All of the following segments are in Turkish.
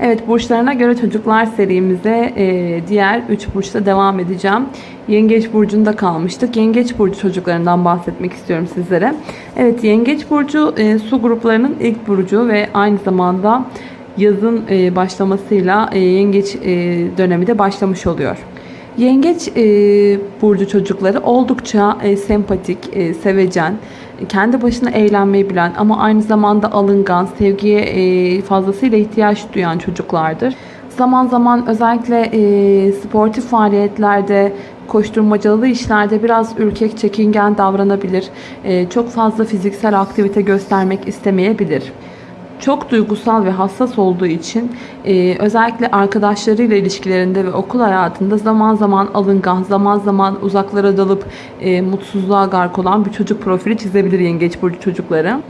Evet burçlarına göre çocuklar serimize e, diğer 3 burçta devam edeceğim. Yengeç burcunda kalmıştık. Yengeç burcu çocuklarından bahsetmek istiyorum sizlere. Evet Yengeç burcu e, su gruplarının ilk burcu ve aynı zamanda yazın e, başlamasıyla yengeç dönemi de başlamış oluyor. Yengeç e, burcu çocukları oldukça e, sempatik, e, sevecen, kendi başına eğlenmeyi bilen ama aynı zamanda alıngan, sevgiye e, fazlasıyla ihtiyaç duyan çocuklardır. Zaman zaman özellikle e, sportif faaliyetlerde, koşturmacalı işlerde biraz ürkek, çekingen davranabilir. E, çok fazla fiziksel aktivite göstermek istemeyebilir çok duygusal ve hassas olduğu için e, özellikle arkadaşlarıyla ilişkilerinde ve okul hayatında zaman zaman alıngan, zaman zaman uzaklara dalıp e, mutsuzluğa gark olan bir çocuk profili çizebilir yengeç burcu çocukları.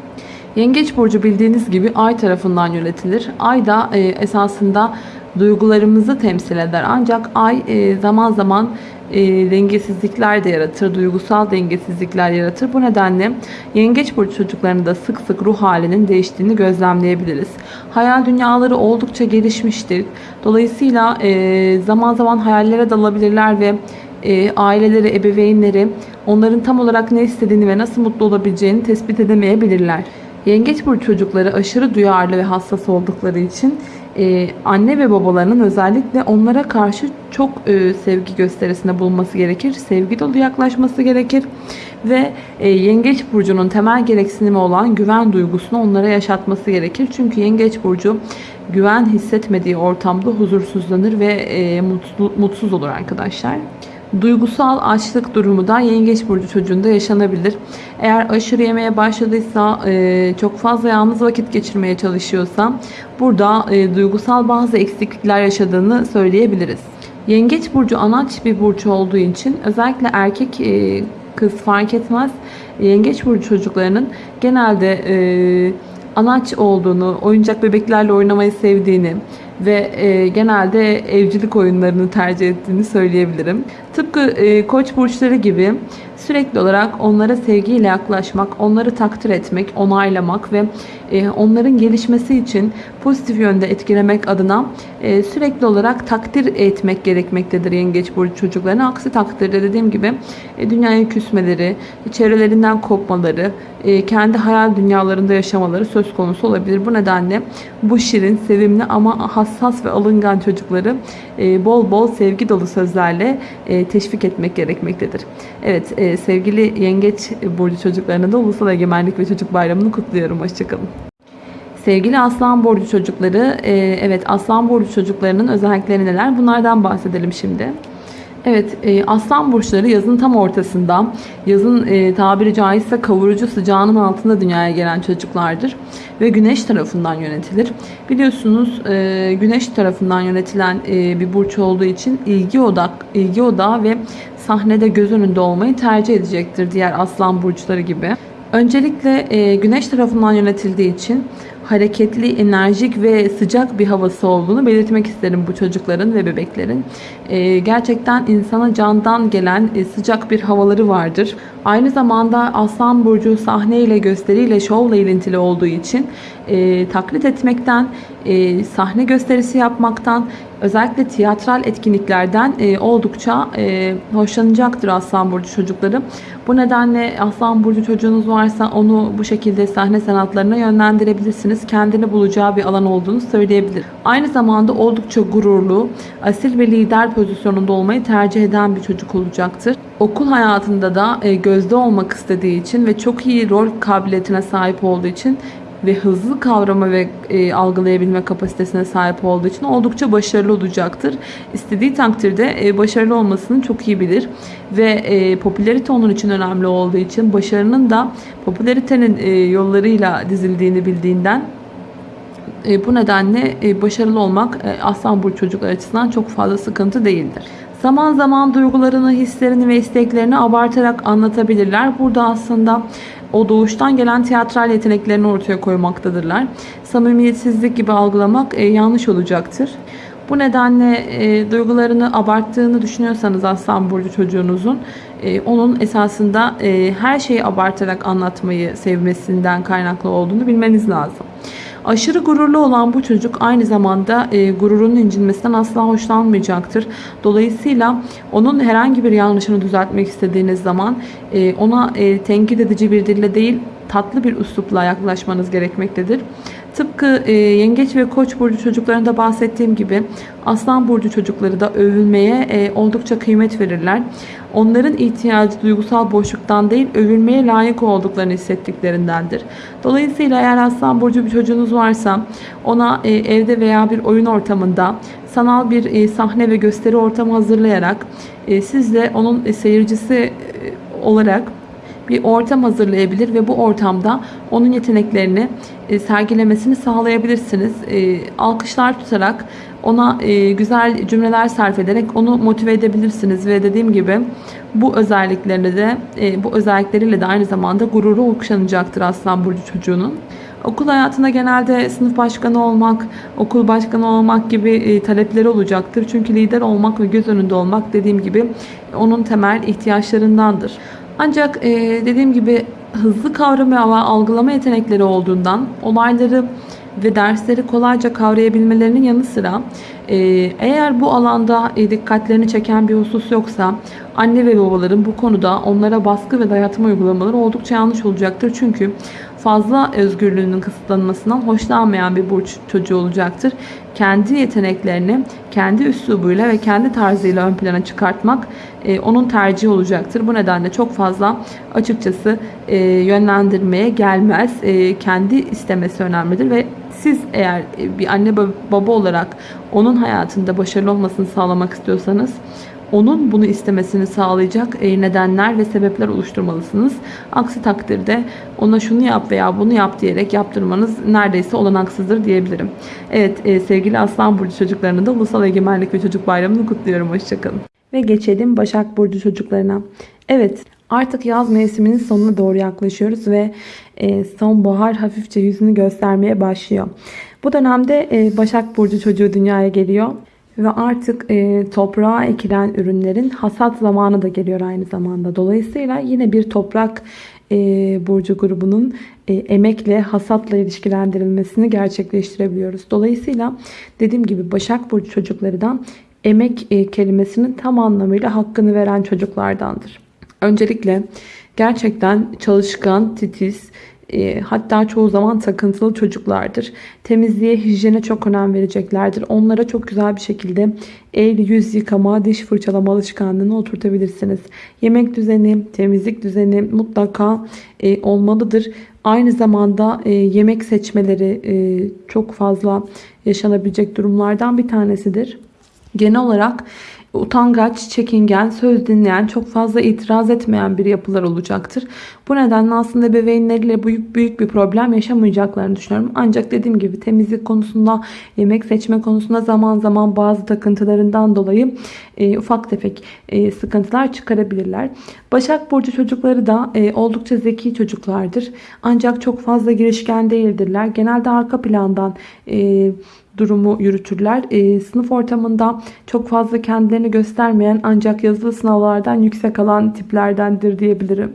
Yengeç burcu bildiğiniz gibi ay tarafından yönetilir. Ay da e, esasında duygularımızı temsil eder. Ancak ay e, zaman zaman e, dengesizlikler de yaratır, duygusal dengesizlikler yaratır. Bu nedenle yengeç burcu çocuklarında sık sık ruh halinin değiştiğini gözlemleyebiliriz. Hayal dünyaları oldukça gelişmiştir. Dolayısıyla e, zaman zaman hayallere dalabilirler ve e, aileleri, ebeveynleri onların tam olarak ne istediğini ve nasıl mutlu olabileceğini tespit edemeyebilirler. Yengeç burcu çocukları aşırı duyarlı ve hassas oldukları için e, anne ve babalarının özellikle onlara karşı çok e, sevgi gösterisinde bulunması gerekir. Sevgi dolu yaklaşması gerekir. Ve e, yengeç burcunun temel gereksinimi olan güven duygusunu onlara yaşatması gerekir. Çünkü yengeç burcu güven hissetmediği ortamda huzursuzlanır ve e, mutlu, mutsuz olur arkadaşlar. Duygusal açlık durumu da yengeç burcu çocuğunda yaşanabilir. Eğer aşırı yemeye başladıysa, e, çok fazla yalnız vakit geçirmeye çalışıyorsa burada e, duygusal bazı eksiklikler yaşadığını söyleyebiliriz. Yengeç burcu anaç bir burç olduğu için özellikle erkek e, kız fark etmez. Yengeç burcu çocuklarının genelde anaç olduğunu, oyuncak bebeklerle oynamayı sevdiğini, ve genelde evcilik oyunlarını tercih ettiğini söyleyebilirim. Tıpkı e, koç burçları gibi sürekli olarak onlara sevgiyle yaklaşmak, onları takdir etmek, onaylamak ve e, onların gelişmesi için pozitif yönde etkilemek adına e, sürekli olarak takdir etmek gerekmektedir yengeç burcu çocuklarına. Aksi takdirde dediğim gibi e, dünyaya küsmeleri, çevrelerinden kopmaları, e, kendi hayal dünyalarında yaşamaları söz konusu olabilir. Bu nedenle bu şirin, sevimli ama hassas ve alıngan çocukları e, bol bol sevgi dolu sözlerle e, teşvik etmek gerekmektedir. Evet e, sevgili yengeç burcu çocuklarına da Ulusal Egemenlik ve Çocuk Bayramı'nı kutluyorum. Hoşçakalın. Sevgili aslan burcu çocukları, evet aslan burcu çocuklarının özellikleri neler? Bunlardan bahsedelim şimdi. Evet, e, aslan burçları yazın tam ortasında, yazın e, tabiri caizse kavurucu sıcağının altında dünyaya gelen çocuklardır ve güneş tarafından yönetilir. Biliyorsunuz e, güneş tarafından yönetilen bir burç olduğu için ilgi odak, ilgi odağı ve sahnede göz önünde olmayı tercih edecektir diğer aslan burçları gibi. Öncelikle güneş tarafından yönetildiği için hareketli, enerjik ve sıcak bir havası olduğunu belirtmek isterim bu çocukların ve bebeklerin. E, gerçekten insana candan gelen e, sıcak bir havaları vardır. Aynı zamanda Aslan Burcu sahneyle, gösteriyle, şovla ilintili olduğu için e, taklit etmekten, e, sahne gösterisi yapmaktan, özellikle tiyatral etkinliklerden e, oldukça e, hoşlanacaktır Aslan Burcu çocukları. Bu nedenle Aslan Burcu çocuğunuz varsa onu bu şekilde sahne sanatlarına yönlendirebilirsiniz. Kendini bulacağı bir alan olduğunu söyleyebilir. Aynı zamanda oldukça gururlu, asil ve lider pozisyonunda olmayı tercih eden bir çocuk olacaktır. Okul hayatında da e, gözde olmak istediği için ve çok iyi rol kabiliyetine sahip olduğu için ve hızlı kavrama ve e, algılayabilme kapasitesine sahip olduğu için oldukça başarılı olacaktır. İstediği takdirde e, başarılı olmasını çok iyi bilir ve e, popülerite onun için önemli olduğu için başarının da popülaritenin e, yollarıyla dizildiğini bildiğinden e, bu nedenle e, başarılı olmak e, Aslan Burcu çocuklar açısından çok fazla sıkıntı değildir. Zaman zaman duygularını, hislerini ve isteklerini abartarak anlatabilirler. Burada aslında o doğuştan gelen tiyatral yeteneklerini ortaya koymaktadırlar. Samimiyetsizlik gibi algılamak e, yanlış olacaktır. Bu nedenle e, duygularını abarttığını düşünüyorsanız Aslan Burcu çocuğunuzun e, onun esasında e, her şeyi abartarak anlatmayı sevmesinden kaynaklı olduğunu bilmeniz lazım. Aşırı gururlu olan bu çocuk aynı zamanda e, gururunun incinmesinden asla hoşlanmayacaktır. Dolayısıyla onun herhangi bir yanlışını düzeltmek istediğiniz zaman e, ona e, tenkit edici bir dille değil tatlı bir üslupla yaklaşmanız gerekmektedir. Tıpkı e, yengeç ve koç burcu çocuklarında bahsettiğim gibi aslan burcu çocukları da övülmeye e, oldukça kıymet verirler. Onların ihtiyacı duygusal boşluktan değil övülmeye layık olduklarını hissettiklerindendir. Dolayısıyla eğer aslan burcu bir çocuğunuz varsa ona e, evde veya bir oyun ortamında sanal bir e, sahne ve gösteri ortamı hazırlayarak e, siz de onun e, seyircisi e, olarak bir ortam hazırlayabilir ve bu ortamda onun yeteneklerini e, sergilemesini sağlayabilirsiniz. E, alkışlar tutarak ona e, güzel cümleler sarf ederek onu motive edebilirsiniz ve dediğim gibi bu özelliklerini de bu özellikleriyle de aynı zamanda gururu okşanacaktır Aslan Burcu çocuğunun. Okul hayatında genelde sınıf başkanı olmak, okul başkanı olmak gibi talepleri olacaktır. Çünkü lider olmak ve göz önünde olmak dediğim gibi onun temel ihtiyaçlarındandır. Ancak e, dediğim gibi hızlı kavrama ve algılama yetenekleri olduğundan olayları ve dersleri kolayca kavrayabilmelerinin yanı sıra e, eğer bu alanda e, dikkatlerini çeken bir husus yoksa anne ve babaların bu konuda onlara baskı ve dayatma uygulamaları oldukça yanlış olacaktır. Çünkü fazla özgürlüğünün kısıtlanmasından hoşlanmayan bir burç çocuğu olacaktır. Kendi yeteneklerini kendi üslubuyla ve kendi tarzıyla ön plana çıkartmak e, onun tercihi olacaktır. Bu nedenle çok fazla açıkçası e, yönlendirmeye gelmez. E, kendi istemesi önemlidir ve siz eğer bir anne baba olarak onun hayatında başarılı olmasını sağlamak istiyorsanız onun bunu istemesini sağlayacak e, nedenler ve sebepler oluşturmalısınız. Aksi takdirde ona şunu yap veya bunu yap diyerek yaptırmanız neredeyse olanaksızdır diyebilirim. Evet e, sevgili Aslan Burcu çocuklarının da Ulusal Egemenlik ve Çocuk Bayramı'nı kutluyorum. Hoşçakalın. Ve geçelim Başak Burcu çocuklarına. Evet artık yaz mevsiminin sonuna doğru yaklaşıyoruz ve e, sonbahar hafifçe yüzünü göstermeye başlıyor. Bu dönemde Başak Burcu çocuğu dünyaya geliyor. Ve artık e, toprağa ekilen ürünlerin hasat zamanı da geliyor aynı zamanda. Dolayısıyla yine bir toprak e, burcu grubunun e, emekle, hasatla ilişkilendirilmesini gerçekleştirebiliyoruz. Dolayısıyla dediğim gibi Başak Burcu çocukları da emek e, kelimesinin tam anlamıyla hakkını veren çocuklardandır. Öncelikle gerçekten çalışkan, titiz, e, hatta çoğu zaman takıntılı çocuklardır. Temizliğe, hijyene çok önem vereceklerdir. Onlara çok güzel bir şekilde el, yüz yıkama, diş fırçalama alışkanlığını oturtabilirsiniz. Yemek düzeni, temizlik düzeni mutlaka e, olmalıdır. Aynı zamanda e, yemek seçmeleri çok fazla yaşanabilecek durumlardan bir tanesidir. Genel olarak utangaç, çekingen, söz dinleyen, çok fazla itiraz etmeyen bir yapılar olacaktır. Bu nedenle aslında bebeğinleriyle büyük büyük bir problem yaşamayacaklarını düşünüyorum. Ancak dediğim gibi temizlik konusunda, yemek seçme konusunda zaman zaman bazı takıntılarından dolayı e, ufak tefek e, sıkıntılar çıkarabilirler. Başak Burcu çocukları da e, oldukça zeki çocuklardır. Ancak çok fazla girişken değildirler. Genelde arka plandan e, durumu yürütürler. E, sınıf ortamında çok fazla kendilerini göstermeyen ancak yazılı sınavlardan yüksek alan tiplerdendir diyebilirim.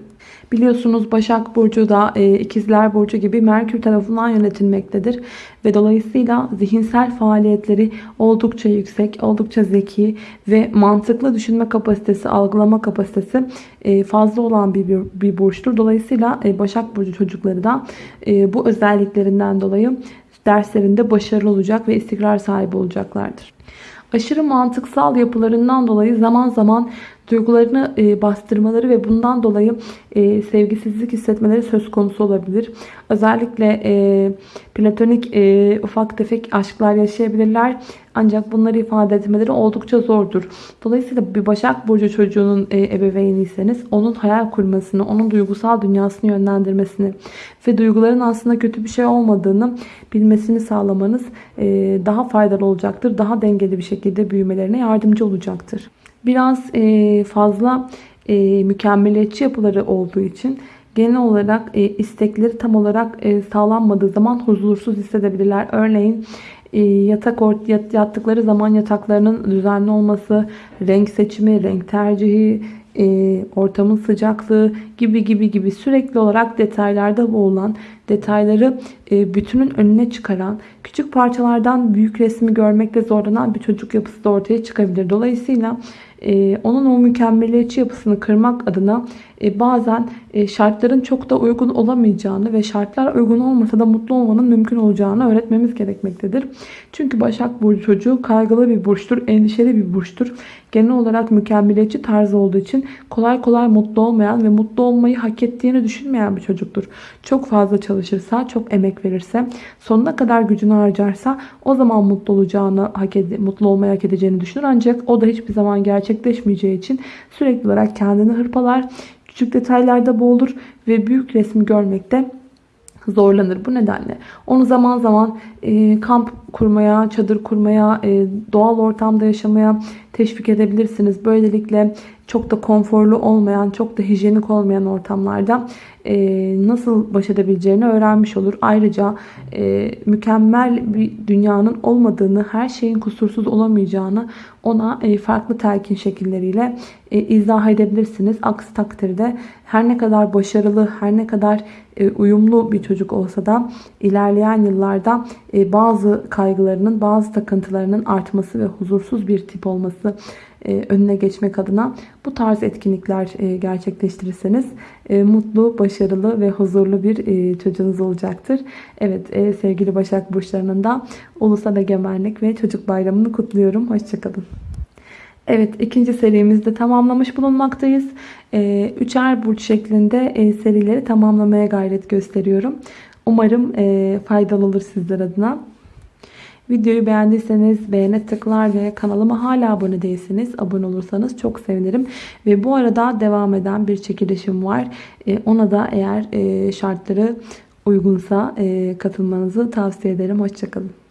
Biliyorsunuz Başak Burcu da e, İkizler Burcu gibi Merkür tarafından yönetilmektedir. Ve dolayısıyla zihinsel faaliyetleri oldukça yüksek, oldukça zeki ve mantıklı düşünme kapasitesi, algılama kapasitesi e, fazla olan bir, bir, bir burçtur. Dolayısıyla e, Başak Burcu çocukları da e, bu özelliklerinden dolayı derslerinde başarılı olacak ve istikrar sahibi olacaklardır. Aşırı mantıksal yapılarından dolayı zaman zaman duygularını e, bastırmaları ve bundan dolayı e, sevgisizlik hissetmeleri söz konusu olabilir. Özellikle e, platonik e, ufak tefek aşklar yaşayabilirler. Ancak bunları ifade etmeleri oldukça zordur. Dolayısıyla bir Başak Burcu çocuğunun e, ebeveyniyseniz onun hayal kurmasını, onun duygusal dünyasını yönlendirmesini ve duyguların aslında kötü bir şey olmadığını bilmesini sağlamanız e, daha faydalı olacaktır. Daha dengeli bir şekilde büyümelerine yardımcı olacaktır biraz e, fazla e, mükemmeliyetçi yapıları olduğu için genel olarak e, istekleri tam olarak sağlanmadığı zaman huzursuz hissedebilirler. Örneğin yatak yattıkları zaman yataklarının düzenli olması, renk seçimi, renk tercihi, e, ortamın sıcaklığı gibi gibi gibi sürekli olarak detaylarda boğulan, detayları e, bütünün önüne çıkaran, küçük parçalardan büyük resmi görmekte zorlanan bir çocuk yapısı da ortaya çıkabilir. Dolayısıyla e, onun o mükemmeliyetçi yapısını kırmak adına e, bazen e, şartların çok da uygun olamayacağını ve şartlar uygun olmasa da mutlu olmanın mümkün olacağını öğretmemiz gerekmektedir. Çünkü Başak Burcu çocuğu kaygılı bir burçtur, endişeli bir burçtur. Genel olarak mükemmeliyetçi tarzı olduğu için kolay kolay mutlu olmayan ve mutlu olmayı hak ettiğini düşünmeyen bir çocuktur. Çok fazla çalışırsa, çok emek verirse, sonuna kadar gücünü harcarsa o zaman mutlu olacağını, hak mutlu olmayı hak edeceğini düşünür. Ancak o da hiçbir zaman gerçekleşmeyeceği için sürekli olarak kendini hırpalar, küçük detaylarda boğulur ve büyük resmi görmekte zorlanır. Bu nedenle onu zaman zaman e, kamp kurmaya, çadır kurmaya, e, doğal ortamda yaşamaya teşvik edebilirsiniz. Böylelikle çok da konforlu olmayan, çok da hijyenik olmayan ortamlarda e, nasıl baş edebileceğini öğrenmiş olur. Ayrıca e, mükemmel bir dünyanın olmadığını, her şeyin kusursuz olamayacağını ona e, farklı telkin şekilleriyle e, izah edebilirsiniz. Aksi takdirde her ne kadar başarılı, her ne kadar e, uyumlu bir çocuk olsa da ilerleyen yıllarda e, bazı kaygılarının, bazı takıntılarının artması ve huzursuz bir tip olması e, önüne geçmek adına bu tarz etkinlikler e, gerçekleştirirseniz e, mutlu, başarılı ve huzurlu bir çocuğunuz olacaktır. Evet sevgili Başak Burçlarının da Ulusal Egemenlik ve Çocuk Bayramı'nı kutluyorum. Hoşçakalın. Evet ikinci serimizde tamamlamış bulunmaktayız. Üçer burç şeklinde serileri tamamlamaya gayret gösteriyorum. Umarım faydalı olur sizler adına. Videoyu beğendiyseniz beğene tıklar ve kanalıma hala abone değilseniz abone olursanız çok sevinirim. Ve bu arada devam eden bir çekilişim var. E, ona da eğer e, şartları uygunsa e, katılmanızı tavsiye ederim. Hoşçakalın.